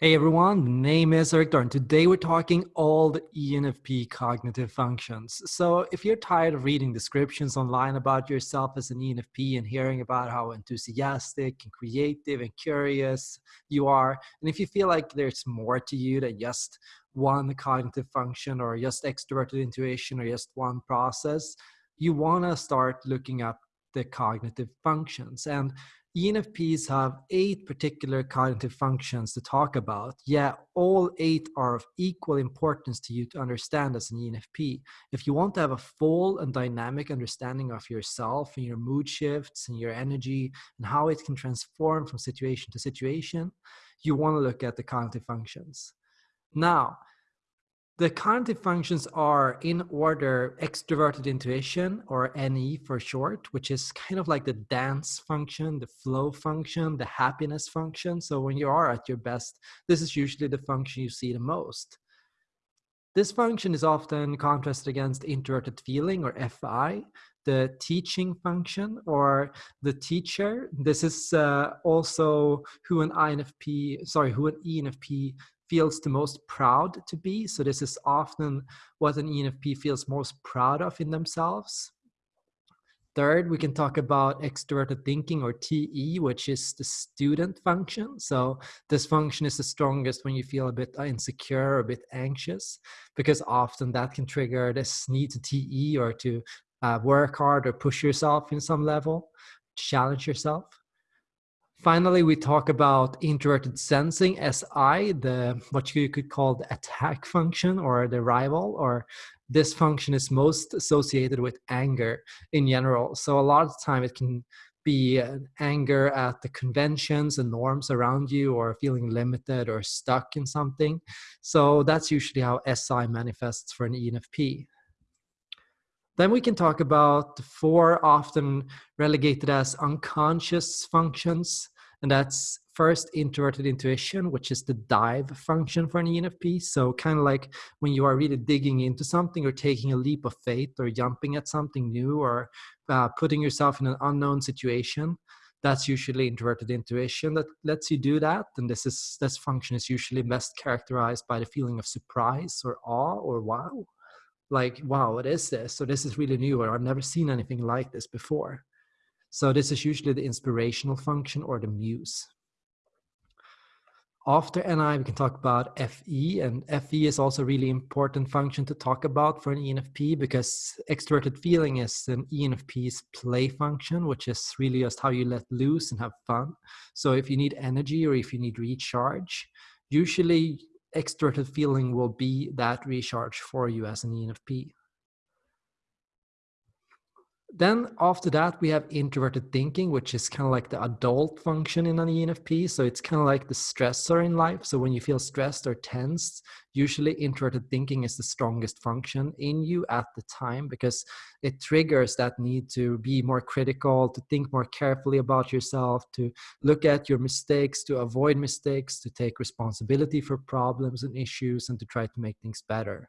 Hey everyone, the name is Erik Thor. Today we're talking all the ENFP cognitive functions. So if you're tired of reading descriptions online about yourself as an ENFP and hearing about how enthusiastic and creative and curious you are, and if you feel like there's more to you than just one cognitive function or just extroverted intuition or just one process, you want to start looking up the cognitive functions. And ENFPs have eight particular cognitive functions to talk about. Yeah, all eight are of equal importance to you to understand as an ENFP. If you want to have a full and dynamic understanding of yourself and your mood shifts and your energy and how it can transform from situation to situation, you want to look at the cognitive functions. Now, the cognitive functions are in order extroverted intuition or NE for short, which is kind of like the dance function, the flow function, the happiness function. So when you are at your best, this is usually the function you see the most. This function is often contrasted against introverted feeling or FI, the teaching function or the teacher. This is uh, also who an INFP, sorry, who an ENFP feels the most proud to be. So this is often what an ENFP feels most proud of in themselves. Third, we can talk about extroverted thinking or TE, which is the student function. So this function is the strongest when you feel a bit insecure, a bit anxious, because often that can trigger this need to TE or to uh, work hard or push yourself in some level, challenge yourself. Finally, we talk about introverted sensing, SI, the what you could call the attack function or the rival, or this function is most associated with anger in general. So a lot of the time it can be uh, anger at the conventions and norms around you or feeling limited or stuck in something. So that's usually how SI manifests for an ENFP. Then we can talk about the four often relegated as unconscious functions. And that's first introverted intuition, which is the dive function for an ENFP. So kind of like when you are really digging into something or taking a leap of faith or jumping at something new or uh, putting yourself in an unknown situation. That's usually introverted intuition that lets you do that. And this is this function is usually best characterized by the feeling of surprise or awe or wow like, wow, what is this? So this is really new, or I've never seen anything like this before. So this is usually the inspirational function or the muse. After NI, we can talk about FE, and FE is also a really important function to talk about for an ENFP because extroverted feeling is an ENFP's play function, which is really just how you let loose and have fun. So if you need energy or if you need recharge, usually extroverted feeling will be that recharge for you as an ENFP. Then after that, we have introverted thinking, which is kind of like the adult function in an ENFP. So it's kind of like the stressor in life. So when you feel stressed or tensed, usually introverted thinking is the strongest function in you at the time because it triggers that need to be more critical, to think more carefully about yourself, to look at your mistakes, to avoid mistakes, to take responsibility for problems and issues, and to try to make things better.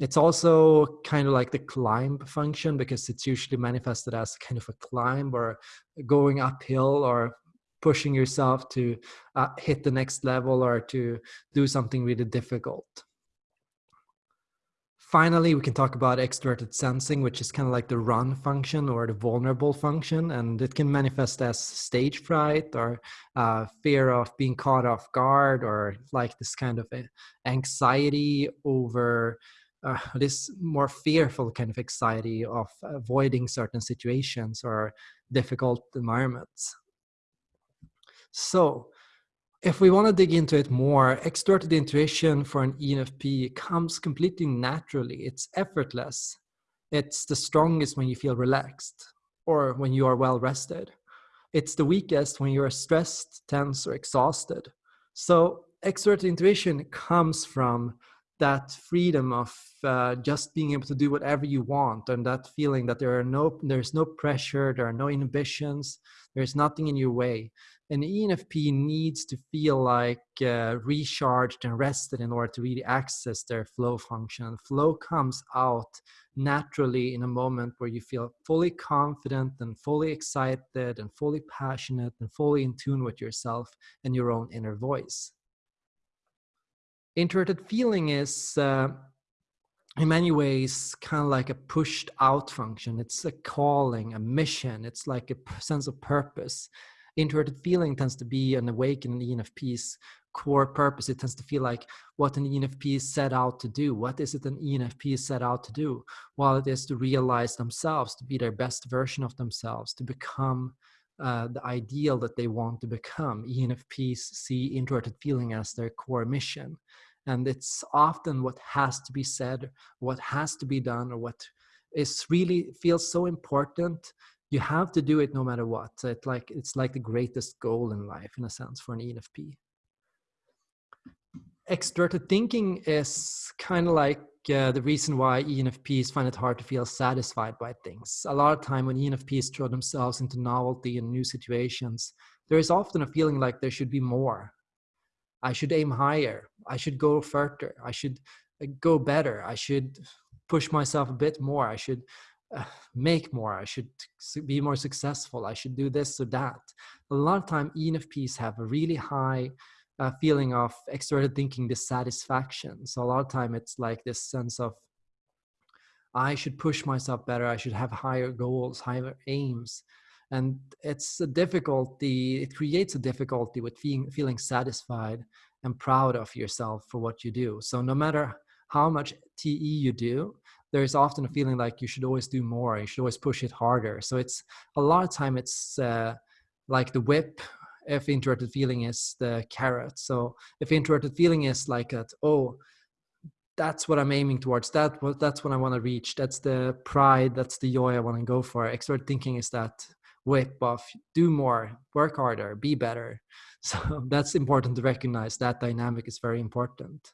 It's also kind of like the climb function because it's usually manifested as kind of a climb or going uphill or pushing yourself to uh, hit the next level or to do something really difficult. Finally, we can talk about extroverted sensing, which is kind of like the run function or the vulnerable function, and it can manifest as stage fright or uh, fear of being caught off guard or like this kind of anxiety over uh, this more fearful kind of anxiety of avoiding certain situations or difficult environments. So if we want to dig into it more, extroverted intuition for an ENFP comes completely naturally. It's effortless. It's the strongest when you feel relaxed or when you are well rested. It's the weakest when you are stressed, tense, or exhausted. So extroverted intuition comes from that freedom of uh, just being able to do whatever you want and that feeling that there are no there's no pressure there are no inhibitions there's nothing in your way. An enfp needs to feel like uh, recharged and rested in order to really access their flow function. Flow comes out naturally in a moment where you feel fully confident and fully excited and fully passionate and fully in tune with yourself and your own inner voice introverted feeling is uh, in many ways kind of like a pushed out function. It's a calling a mission. It's like a sense of purpose. Introverted feeling tends to be an awakening enfp's core purpose. It tends to feel like what an enfp is set out to do. What is it an enfp is set out to do? While it is to realize themselves to be their best version of themselves to become uh, the ideal that they want to become enfps see introverted feeling as their core mission. And it's often what has to be said what has to be done or what is really feels so important. You have to do it no matter what. It's like it's like the greatest goal in life in a sense for an enfp extroverted thinking is kind of like uh, the reason why enfps find it hard to feel satisfied by things a lot of time when enfps throw themselves into novelty and new situations there is often a feeling like there should be more I should aim higher. I should go further. I should uh, go better. I should push myself a bit more. I should uh, make more. I should be more successful. I should do this or that. A lot of time, ENFPs have a really high uh, feeling of extroverted thinking dissatisfaction. So a lot of time, it's like this sense of I should push myself better. I should have higher goals, higher aims and it's a difficulty it creates a difficulty with feeling, feeling satisfied and proud of yourself for what you do so no matter how much te you do there's often a feeling like you should always do more you should always push it harder so it's a lot of time it's uh, like the whip if introverted feeling is the carrot. So if introverted feeling is like that oh that's what i'm aiming towards that what that's what i want to reach that's the pride that's the joy i want to go for extrovert thinking is that whip of do more work harder be better. So that's important to recognize that dynamic is very important.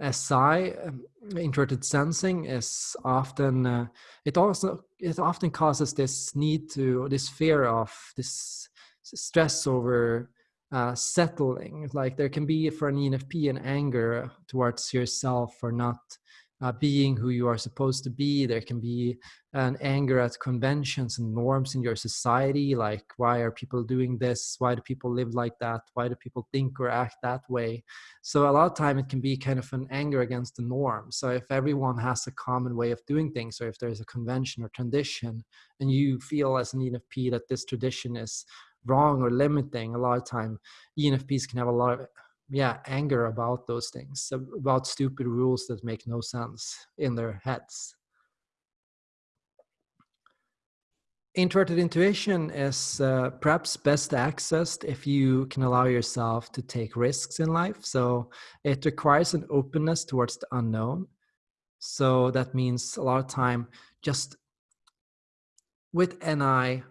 SI, um, introverted sensing, is often uh, it also it often causes this need to this fear of this stress over uh, settling. Like there can be for an ENFP an anger towards yourself for not uh, being who you are supposed to be. There can be an anger at conventions and norms in your society, like why are people doing this? Why do people live like that? Why do people think or act that way? So a lot of time it can be kind of an anger against the norm. So if everyone has a common way of doing things, or if there's a convention or tradition, and you feel as an ENFP that this tradition is wrong or limiting, a lot of time ENFPs can have a lot of yeah anger about those things about stupid rules that make no sense in their heads. Introverted intuition is uh, perhaps best accessed if you can allow yourself to take risks in life so it requires an openness towards the unknown. So that means a lot of time just with ni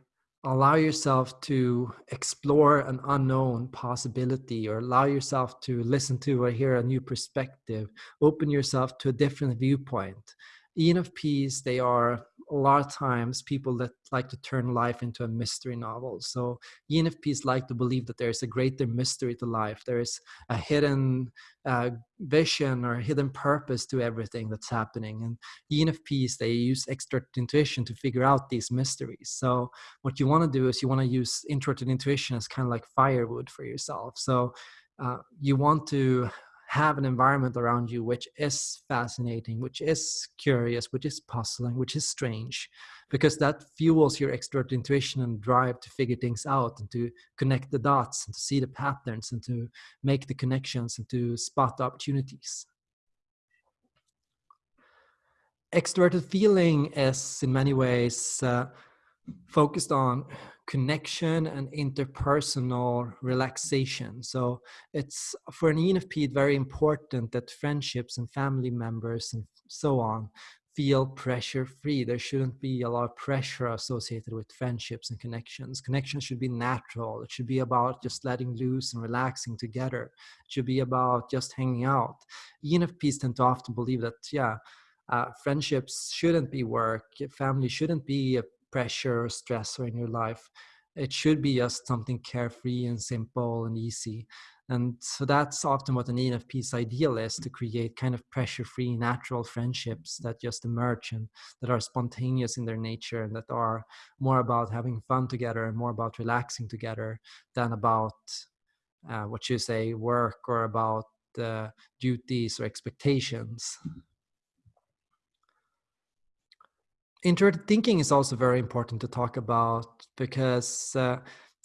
allow yourself to explore an unknown possibility or allow yourself to listen to or hear a new perspective. Open yourself to a different viewpoint. Enfps they are a lot of times people that like to turn life into a mystery novel. So ENFPs like to believe that there's a greater mystery to life. There is a hidden uh, vision or a hidden purpose to everything that's happening. And ENFPs, they use extra intuition to figure out these mysteries. So what you want to do is you want to use introverted intuition as kind of like firewood for yourself. So uh, you want to have an environment around you which is fascinating, which is curious, which is puzzling, which is strange, because that fuels your extrovert intuition and drive to figure things out and to connect the dots and to see the patterns and to make the connections and to spot the opportunities. Extroverted feeling is in many ways uh, focused on connection and interpersonal relaxation. So it's for an ENFP very important that friendships and family members and so on feel pressure free. There shouldn't be a lot of pressure associated with friendships and connections. Connections should be natural. It should be about just letting loose and relaxing together. It should be about just hanging out. ENFPs tend to often believe that, yeah, uh, friendships shouldn't be work. Family shouldn't be a pressure or stressor in your life. It should be just something carefree and simple and easy. And so that's often what an ENFP's ideal is to create kind of pressure free, natural friendships that just emerge and that are spontaneous in their nature and that are more about having fun together and more about relaxing together than about uh, what you say, work or about uh, duties or expectations. Introverted thinking is also very important to talk about because, uh,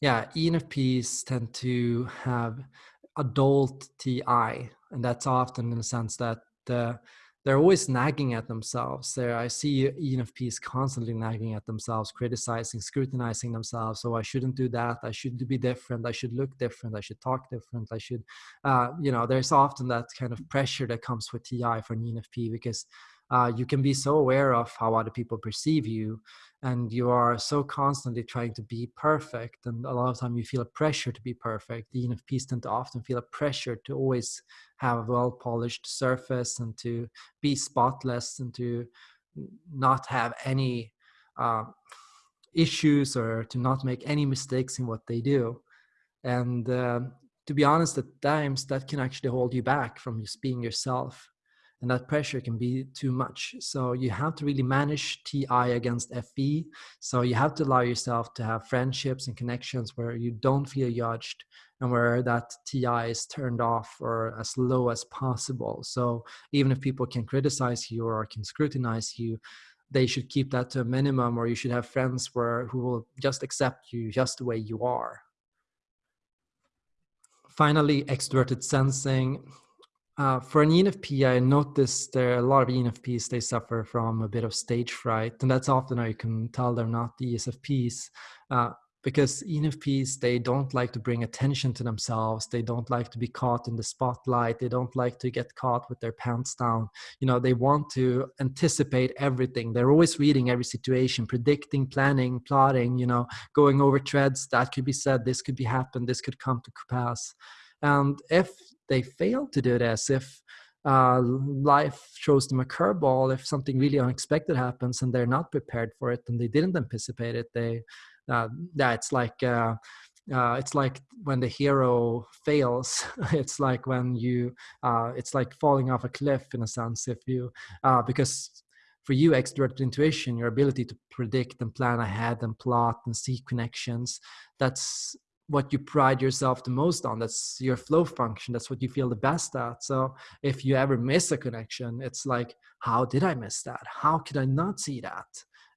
yeah, ENFPs tend to have adult TI, and that's often in the sense that uh, they're always nagging at themselves. There, I see ENFPs constantly nagging at themselves, criticizing, scrutinizing themselves. So I shouldn't do that. I should be different. I should look different. I should talk different. I should, uh, you know, there's often that kind of pressure that comes with TI for an ENFP because uh, you can be so aware of how other people perceive you and you are so constantly trying to be perfect and a lot of time you feel a pressure to be perfect the enfps tend to often feel a pressure to always have a well polished surface and to be spotless and to not have any uh, issues or to not make any mistakes in what they do. And uh, to be honest at times that can actually hold you back from just being yourself and that pressure can be too much. So you have to really manage TI against FE. So you have to allow yourself to have friendships and connections where you don't feel judged and where that TI is turned off or as low as possible. So even if people can criticize you or can scrutinize you, they should keep that to a minimum or you should have friends where who will just accept you just the way you are. Finally, extroverted sensing uh, for an ENFP, I noticed there are a lot of ENFPs, they suffer from a bit of stage fright. And that's often how you can tell they're not the ESFPs. Uh, because ENFPs, they don't like to bring attention to themselves. They don't like to be caught in the spotlight. They don't like to get caught with their pants down. You know, they want to anticipate everything. They're always reading every situation, predicting, planning, plotting, you know, going over threads. That could be said, this could be happened, this could come to pass. And if they fail to do this, if uh, life throws them a curveball, if something really unexpected happens and they're not prepared for it and they didn't anticipate it, they uh, yeah, it's like uh, uh, it's like when the hero fails. it's like when you uh, it's like falling off a cliff in a sense. If you uh, because for you extroverted intuition your ability to predict and plan ahead and plot and see connections that's what you pride yourself the most on that's your flow function that's what you feel the best at. So if you ever miss a connection it's like how did i miss that? How could i not see that?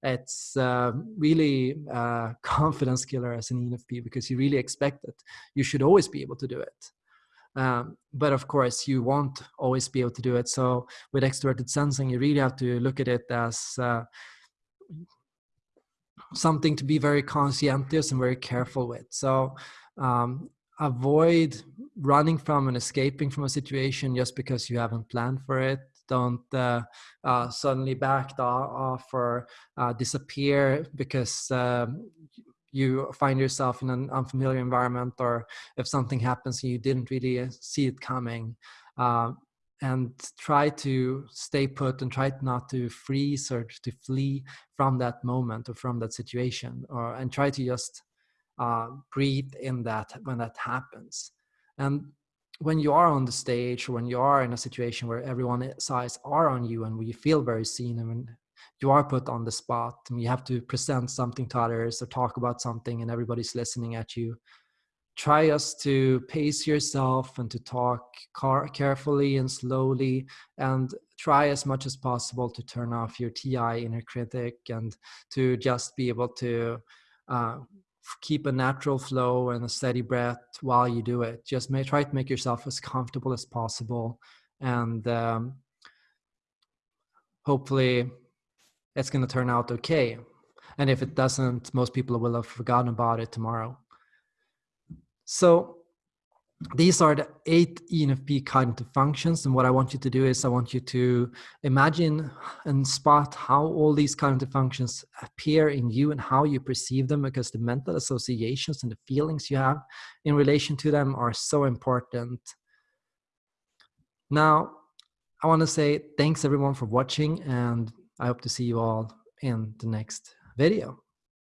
It's uh, really uh, confidence killer as an enfp because you really expect it. You should always be able to do it. Um, but of course you won't always be able to do it. So with extroverted sensing you really have to look at it as uh, something to be very conscientious and very careful with. So um, avoid running from and escaping from a situation just because you haven't planned for it. Don't uh, uh, suddenly back off or uh, disappear because um, you find yourself in an unfamiliar environment or if something happens and you didn't really uh, see it coming. And try to stay put and try not to freeze or to flee from that moment or from that situation or and try to just uh, breathe in that when that happens. And when you are on the stage or when you are in a situation where everyone's eyes are on you and you feel very seen and when you are put on the spot and you have to present something to others or talk about something and everybody's listening at you try us to pace yourself and to talk car- carefully and slowly and try as much as possible to turn off your ti inner critic and to just be able to uh, keep a natural flow and a steady breath while you do it. Just may, try to make yourself as comfortable as possible and um, hopefully it's going to turn out okay. And if it doesn't most people will have forgotten about it tomorrow so these are the eight ENFP cognitive functions. And what I want you to do is I want you to imagine and spot how all these cognitive functions appear in you and how you perceive them because the mental associations and the feelings you have in relation to them are so important. Now, I want to say thanks everyone for watching and I hope to see you all in the next video.